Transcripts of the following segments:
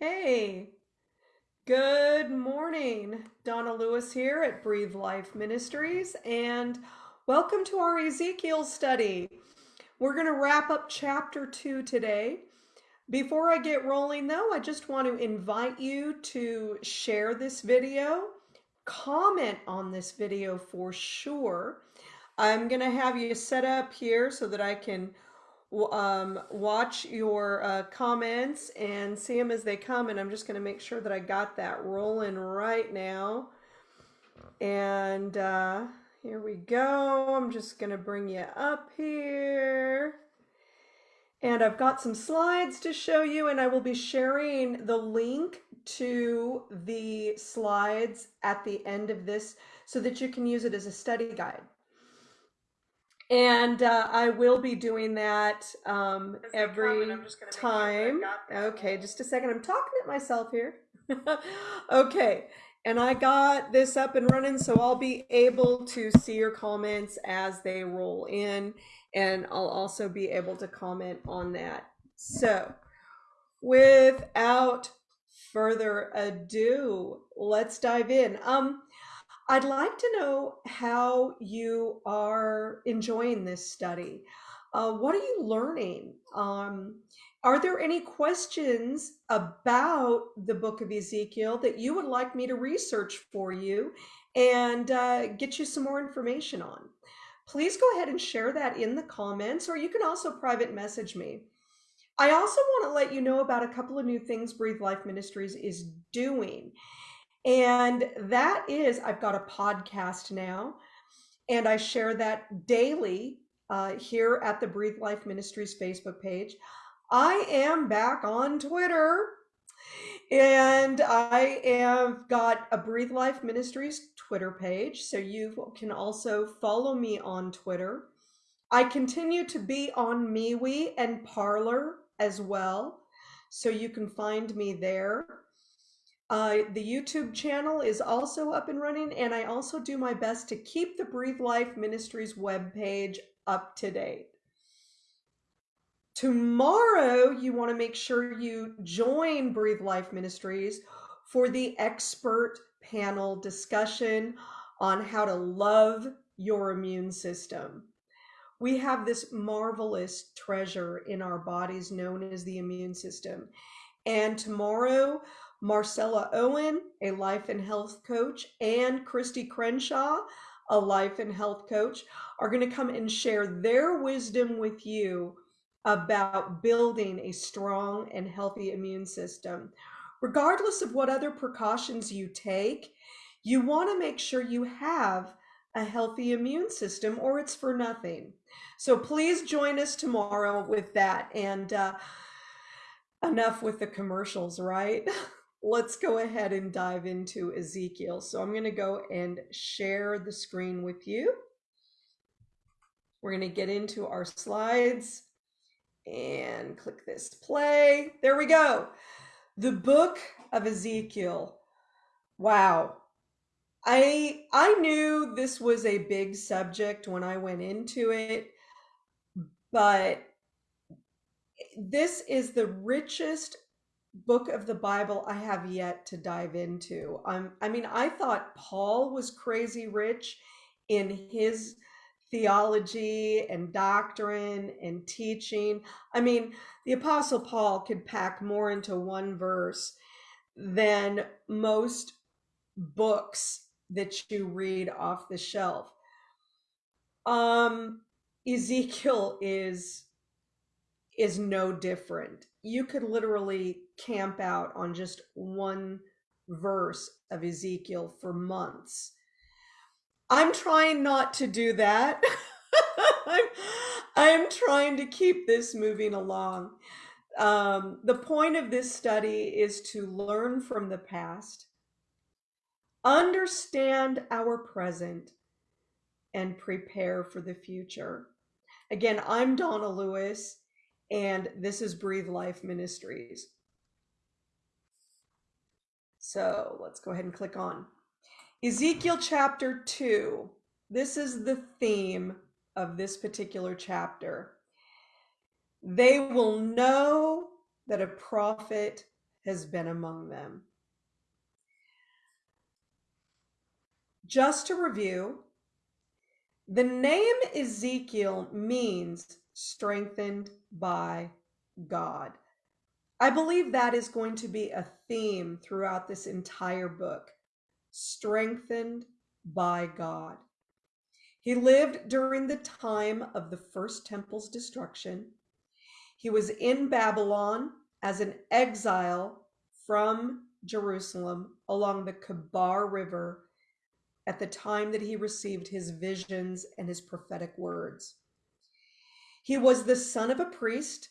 Hey, good morning. Donna Lewis here at Breathe Life Ministries, and welcome to our Ezekiel study. We're going to wrap up chapter two today. Before I get rolling, though, I just want to invite you to share this video, comment on this video for sure. I'm going to have you set up here so that I can um, watch your uh, comments and see them as they come. And I'm just going to make sure that I got that rolling right now. And uh, here we go. I'm just going to bring you up here. And I've got some slides to show you, and I will be sharing the link to the slides at the end of this so that you can use it as a study guide. And uh, I will be doing that um, every time. Okay, just a second. I'm talking at myself here. okay, and I got this up and running, so I'll be able to see your comments as they roll in, and I'll also be able to comment on that. So, without further ado, let's dive in. Um, I'd like to know how you are enjoying this study. Uh, what are you learning? Um, are there any questions about the book of Ezekiel that you would like me to research for you and uh, get you some more information on? Please go ahead and share that in the comments, or you can also private message me. I also want to let you know about a couple of new things Breathe Life Ministries is doing. And that is, I've got a podcast now, and I share that daily uh, here at the Breathe Life Ministries Facebook page. I am back on Twitter, and I have got a Breathe Life Ministries Twitter page, so you can also follow me on Twitter. I continue to be on MeWe and Parler as well, so you can find me there. Uh, the YouTube channel is also up and running, and I also do my best to keep the Breathe Life Ministries webpage up to date. Tomorrow, you want to make sure you join Breathe Life Ministries for the expert panel discussion on how to love your immune system. We have this marvelous treasure in our bodies known as the immune system. And tomorrow, Marcella Owen, a life and health coach, and Christy Crenshaw, a life and health coach, are going to come and share their wisdom with you about building a strong and healthy immune system. Regardless of what other precautions you take, you want to make sure you have a healthy immune system or it's for nothing. So please join us tomorrow with that. And uh, enough with the commercials, right? let's go ahead and dive into Ezekiel. So I'm going to go and share the screen with you. We're going to get into our slides and click this play. There we go. The book of Ezekiel. Wow. I I knew this was a big subject when I went into it, but this is the richest book of the Bible I have yet to dive into. Um, I mean, I thought Paul was crazy rich in his theology and doctrine and teaching. I mean, the Apostle Paul could pack more into one verse than most books that you read off the shelf. Um, Ezekiel is is no different. You could literally camp out on just one verse of Ezekiel for months. I'm trying not to do that. I'm, I'm trying to keep this moving along. Um, the point of this study is to learn from the past, understand our present, and prepare for the future. Again, I'm Donna Lewis and this is Breathe Life Ministries. So let's go ahead and click on Ezekiel chapter 2. This is the theme of this particular chapter. They will know that a prophet has been among them. Just to review, the name Ezekiel means strengthened by God. I believe that is going to be a theme throughout this entire book strengthened by God. He lived during the time of the first temple's destruction. He was in Babylon as an exile from Jerusalem along the Kebar River at the time that he received his visions and his prophetic words. He was the son of a priest,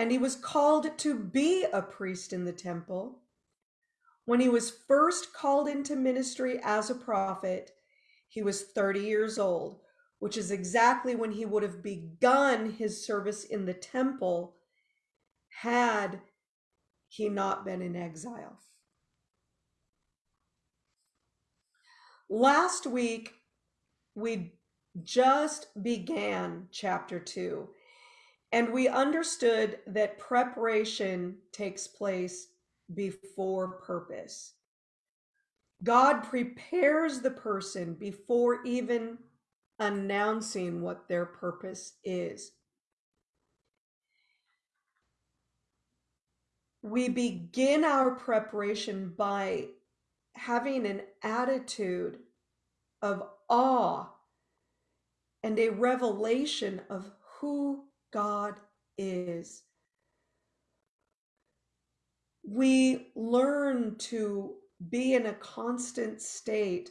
and he was called to be a priest in the temple. When he was first called into ministry as a prophet, he was 30 years old, which is exactly when he would have begun his service in the temple had he not been in exile. Last week, we just began chapter two, and we understood that preparation takes place before purpose. God prepares the person before even announcing what their purpose is. We begin our preparation by having an attitude of awe and a revelation of who God is. We learn to be in a constant state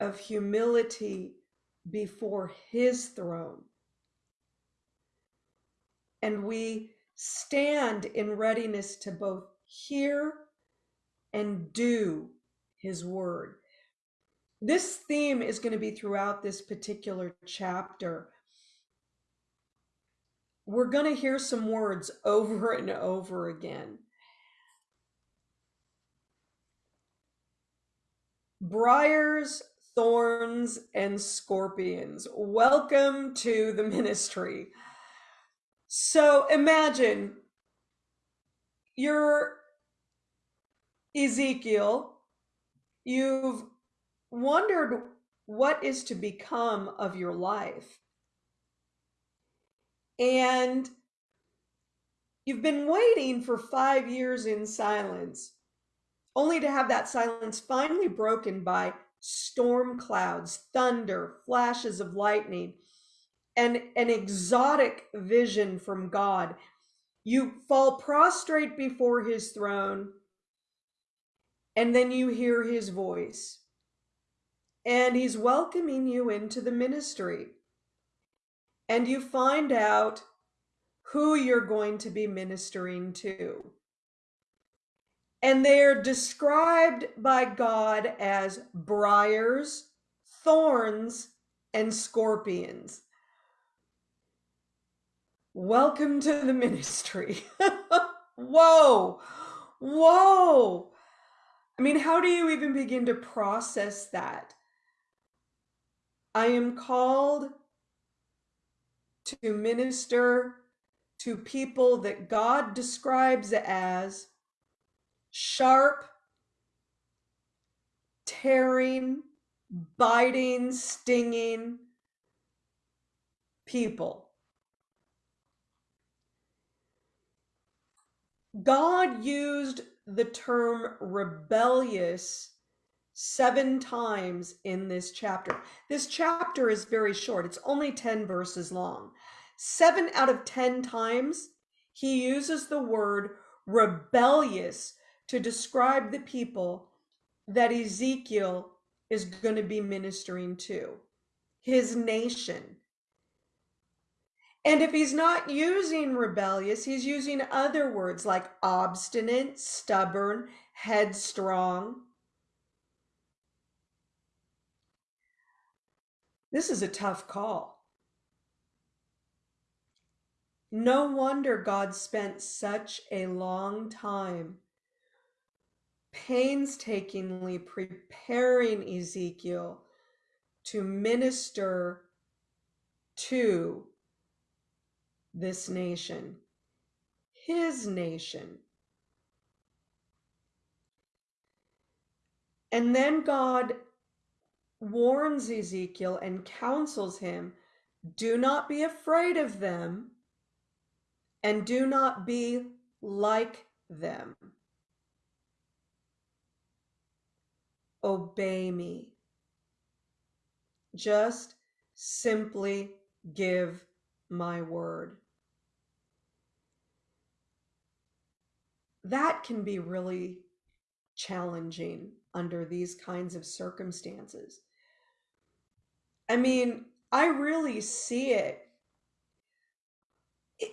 of humility before His throne. And we stand in readiness to both hear and do his word. This theme is going to be throughout this particular chapter. We're going to hear some words over and over again. Briars, thorns, and scorpions. Welcome to the ministry. So imagine you're Ezekiel, you've wondered what is to become of your life. And you've been waiting for five years in silence, only to have that silence finally broken by storm clouds, thunder, flashes of lightning, and an exotic vision from God. You fall prostrate before his throne and then you hear his voice. And he's welcoming you into the ministry. And you find out who you're going to be ministering to. And they're described by God as briars, thorns, and scorpions. Welcome to the ministry. whoa, whoa. I mean, how do you even begin to process that? I am called to minister to people that God describes as sharp, tearing, biting, stinging people. God used the term rebellious seven times in this chapter. This chapter is very short, it's only 10 verses long. Seven out of 10 times, he uses the word rebellious to describe the people that Ezekiel is going to be ministering to, his nation. And if he's not using rebellious, he's using other words like obstinate, stubborn, headstrong. This is a tough call. No wonder God spent such a long time painstakingly preparing Ezekiel to minister to this nation, his nation. And then God warns Ezekiel and counsels him do not be afraid of them and do not be like them. Obey me. Just simply give my word. That can be really challenging under these kinds of circumstances. I mean, I really see it. it.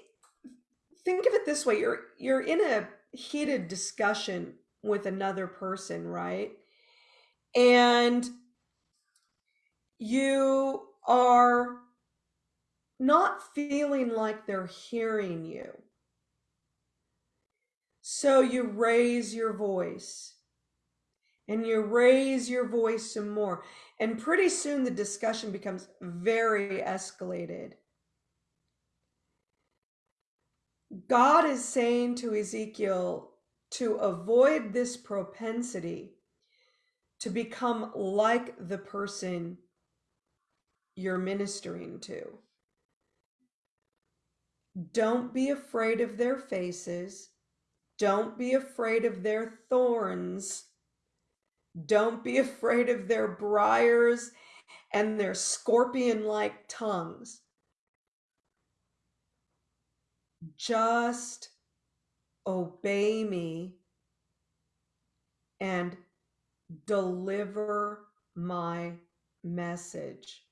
Think of it this way, you're you're in a heated discussion with another person, right? And you are not feeling like they're hearing you. So you raise your voice and you raise your voice some more. And pretty soon the discussion becomes very escalated. God is saying to Ezekiel to avoid this propensity to become like the person you're ministering to. Don't be afraid of their faces. Don't be afraid of their thorns. Don't be afraid of their briars and their scorpion like tongues. Just obey me and deliver my message.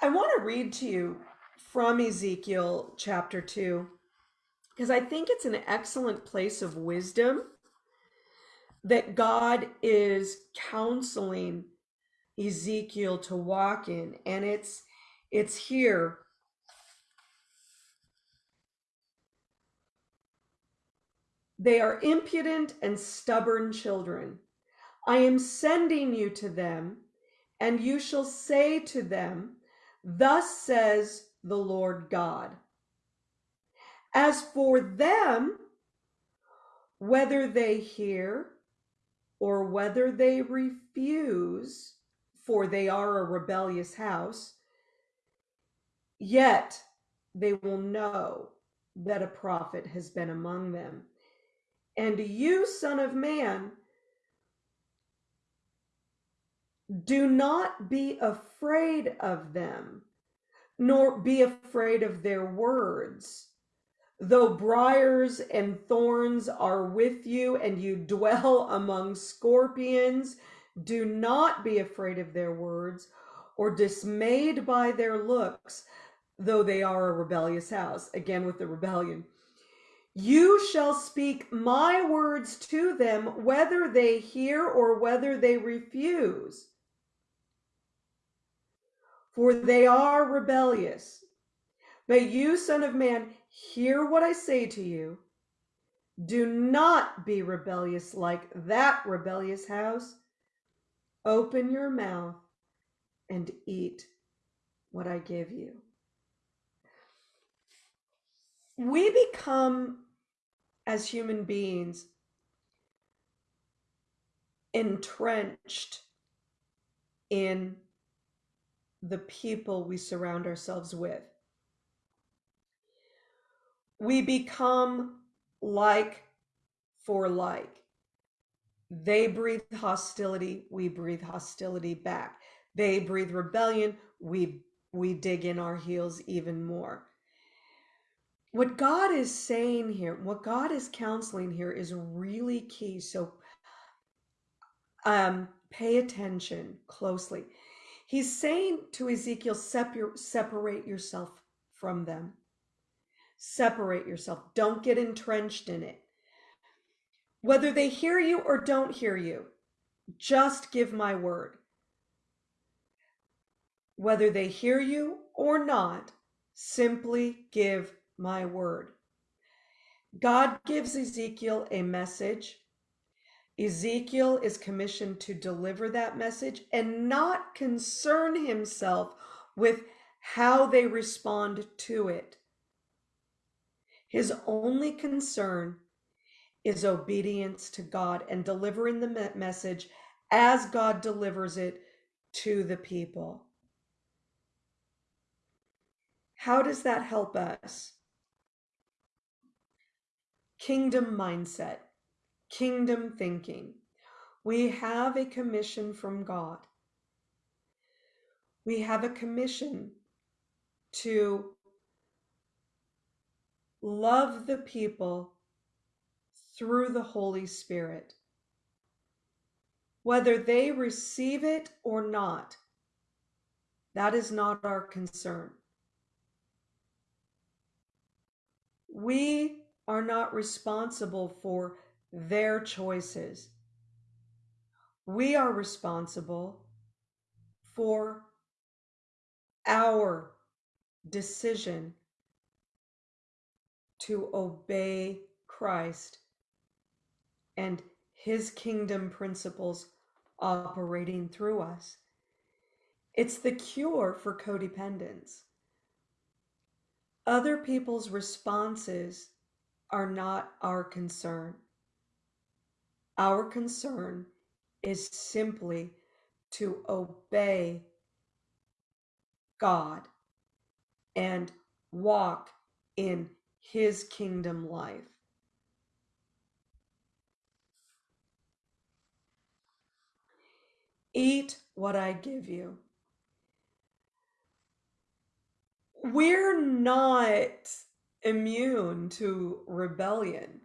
I want to read to you from Ezekiel chapter 2 because I think it's an excellent place of wisdom that God is counseling Ezekiel to walk in and it's it's here They are impudent and stubborn children. I am sending you to them, and you shall say to them, Thus says the Lord God. As for them, whether they hear or whether they refuse, for they are a rebellious house, yet they will know that a prophet has been among them. And you, Son of Man, do not be afraid of them, nor be afraid of their words. Though briars and thorns are with you, and you dwell among scorpions, do not be afraid of their words, or dismayed by their looks, though they are a rebellious house. Again, with the rebellion. You shall speak my words to them, whether they hear or whether they refuse. For they are rebellious. But you, Son of Man, hear what I say to you. Do not be rebellious like that rebellious house. Open your mouth and eat what I give you. We become as human beings entrenched in the people we surround ourselves with. We become like for like. They breathe hostility, we breathe hostility back. They breathe rebellion, we we dig in our heels even more what God is saying here, what God is counseling here is really key. So um, pay attention closely. He's saying to Ezekiel, separate yourself from them. Separate yourself. Don't get entrenched in it. Whether they hear you or don't hear you, just give my word. Whether they hear you or not, simply give my word. God gives Ezekiel a message. Ezekiel is commissioned to deliver that message and not concern himself with how they respond to it. His only concern is obedience to God and delivering the message as God delivers it to the people. How does that help us? Kingdom mindset, kingdom thinking. We have a commission from God. We have a commission to love the people through the Holy Spirit. Whether they receive it or not, that is not our concern. We are not responsible for their choices. We are responsible for our decision to obey Christ and his kingdom principles operating through us. It's the cure for codependence. Other people's responses are not our concern. Our concern is simply to obey God and walk in his kingdom life. Eat what I give you. We're not immune to rebellion,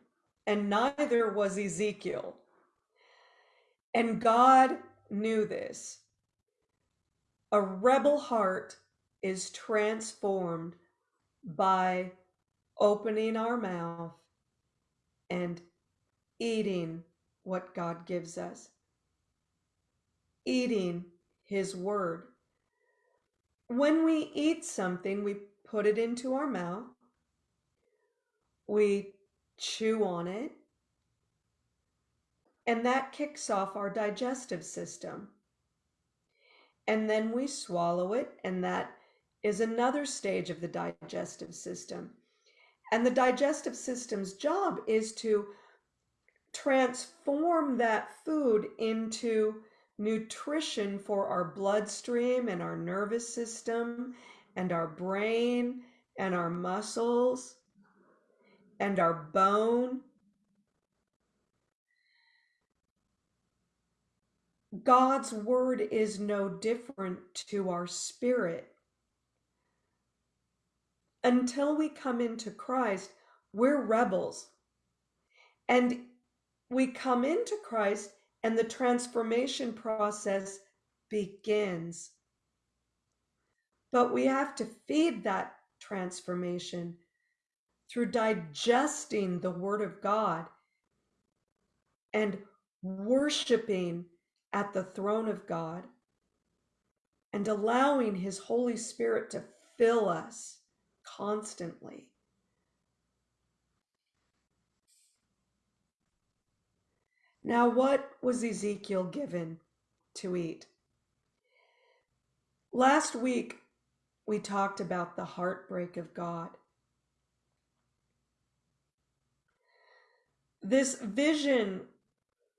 and neither was Ezekiel. And God knew this. A rebel heart is transformed by opening our mouth and eating what God gives us, eating His Word. When we eat something, we put it into our mouth, we chew on it, and that kicks off our digestive system. And then we swallow it, and that is another stage of the digestive system. And the digestive system's job is to transform that food into nutrition for our bloodstream and our nervous system and our brain and our muscles and our bone. God's word is no different to our spirit until we come into Christ, we're rebels. And we come into Christ, and the transformation process begins. But we have to feed that transformation through digesting the Word of God and worshiping at the throne of God and allowing His Holy Spirit to fill us constantly. Now, what was Ezekiel given to eat? Last week, we talked about the heartbreak of God. This vision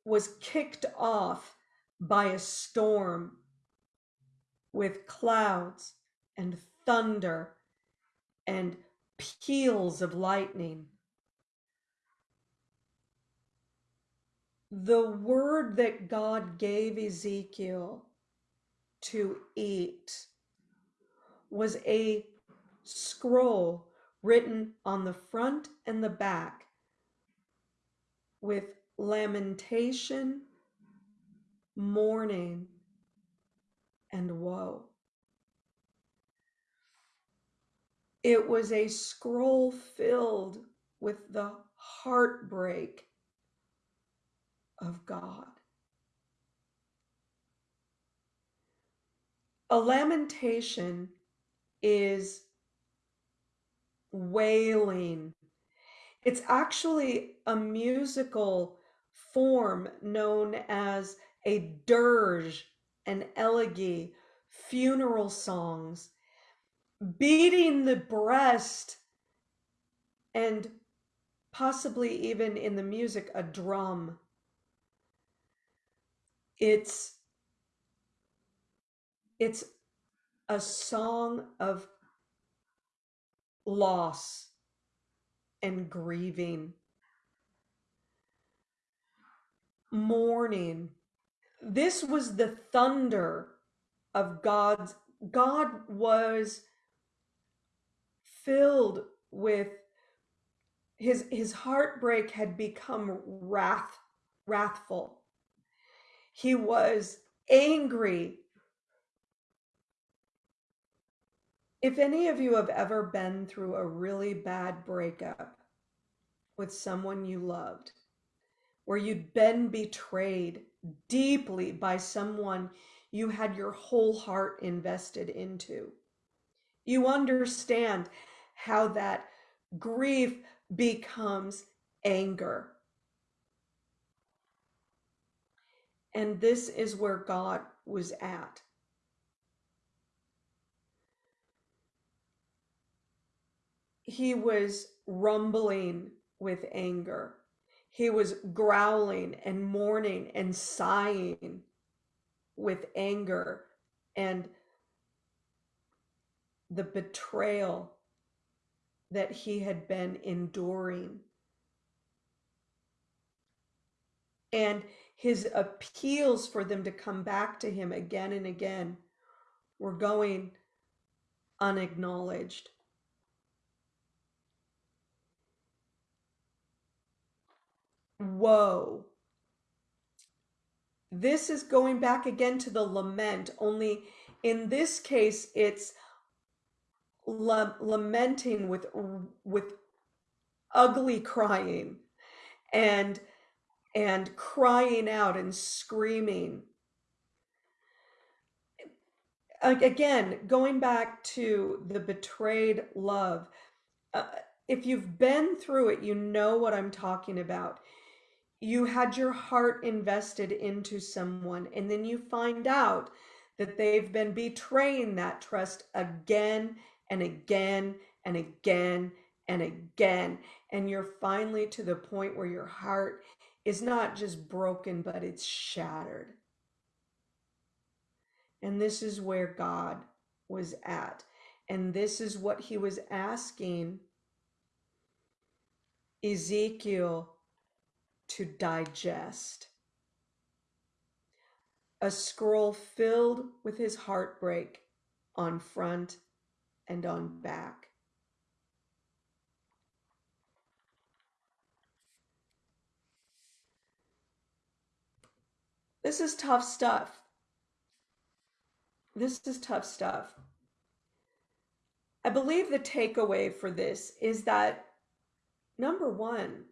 was kicked off by a storm with clouds and thunder and peals of lightning. The word that God gave Ezekiel to eat was a scroll written on the front and the back with lamentation, mourning, and woe. It was a scroll filled with the heartbreak of God. A lamentation is wailing. It's actually a musical form known as a dirge, an elegy, funeral songs beating the breast and possibly even in the music, a drum. It's it's a song of loss and grieving, mourning. This was the thunder of God's. God was filled with his his heartbreak had become wrath wrathful. He was angry. If any of you have ever been through a really bad breakup with someone you loved where you'd been betrayed deeply by someone you had your whole heart invested into you understand how that grief becomes anger. And this is where God was at. He was rumbling with anger. He was growling and mourning and sighing with anger and the betrayal that he had been enduring. And his appeals for them to come back to him again and again were going unacknowledged. Woe. This is going back again to the lament, only in this case, it's lamenting with with ugly crying and and crying out and screaming. Again going back to the betrayed love uh, if you've been through it you know what i'm talking about. You had your heart invested into someone and then you find out that they've been betraying that trust again and again and again and again. And you're finally to the point where your heart is not just broken, but it's shattered. And this is where God was at. And this is what he was asking Ezekiel to digest. A scroll filled with his heartbreak on front and on back. This is tough stuff. This is tough stuff. I believe the takeaway for this is that number one,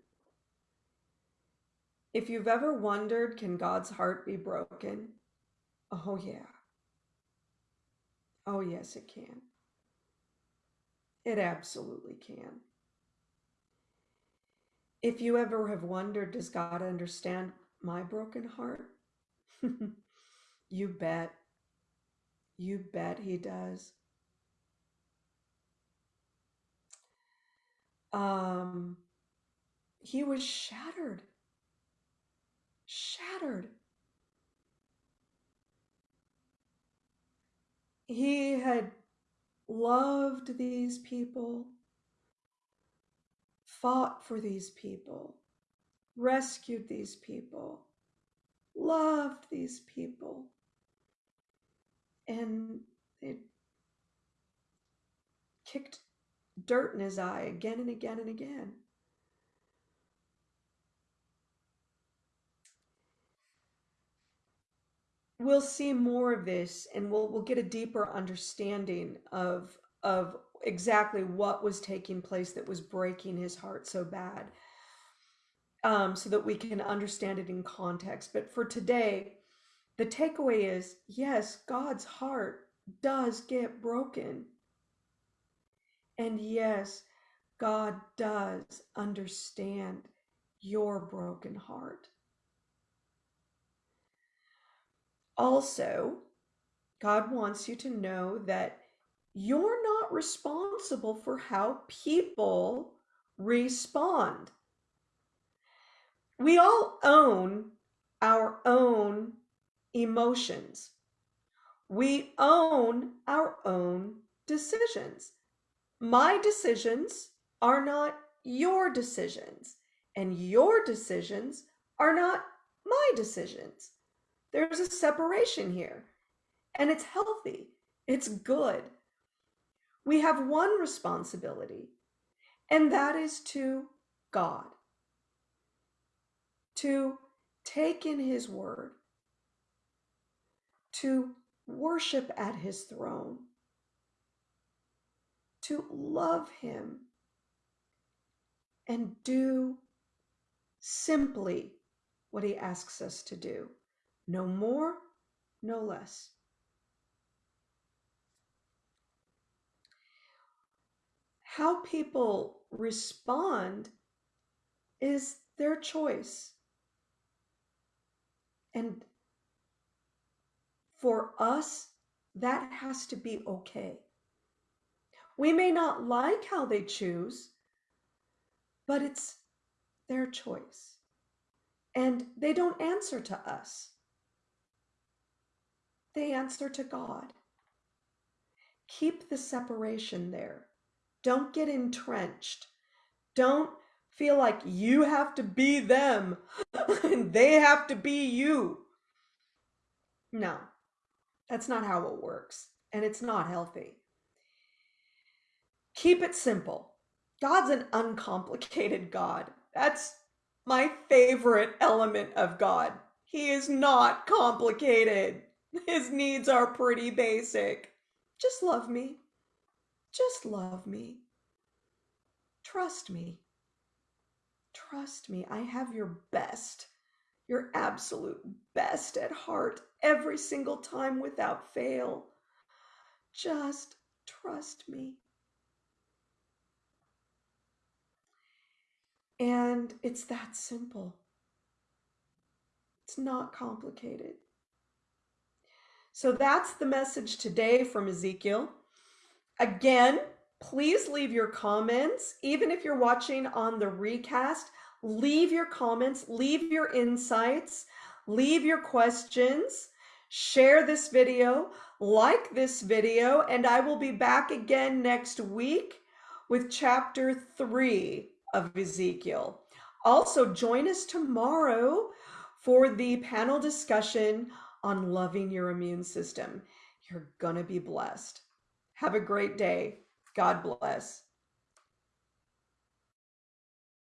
if you've ever wondered, can God's heart be broken? Oh, yeah. Oh, yes, it can. It absolutely can. If you ever have wondered, does God understand my broken heart? you bet. You bet he does. Um, he was shattered. Shattered. He had loved these people, fought for these people, rescued these people, loved these people. And it kicked dirt in his eye again and again and again. We'll see more of this and we'll we'll get a deeper understanding of of exactly what was taking place that was breaking his heart so bad um, so that we can understand it in context. But for today the takeaway is yes god's heart does get broken. And yes god does understand your broken heart Also, God wants you to know that you're not responsible for how people respond we all own our own emotions. We own our own decisions. My decisions are not your decisions, and your decisions are not my decisions. There's a separation here, and it's healthy, it's good. We have one responsibility, and that is to God. To take in His Word, to worship at His throne, to love Him, and do simply what He asks us to do. No more, no less. How people respond is their choice. And for us, that has to be okay. We may not like how they choose, but it's their choice. And they don't answer to us, they answer to God. Keep the separation there. Don't get entrenched. Don't feel like you have to be them and they have to be you. No, that's not how it works. And it's not healthy. Keep it simple. God's an uncomplicated God. That's my favorite element of God. He is not complicated. His needs are pretty basic. Just love me. Just love me. Trust me. Trust me. I have your best, your absolute best at heart every single time without fail. Just trust me. And it's that simple. It's not complicated. So that's the message today from Ezekiel. Again, please leave your comments. Even if you're watching on the recast, leave your comments, leave your insights, leave your questions, share this video, like this video, and I will be back again next week with chapter three of Ezekiel. Also, join us tomorrow for the panel discussion on loving your immune system. You're going to be blessed. Have a great day. God bless.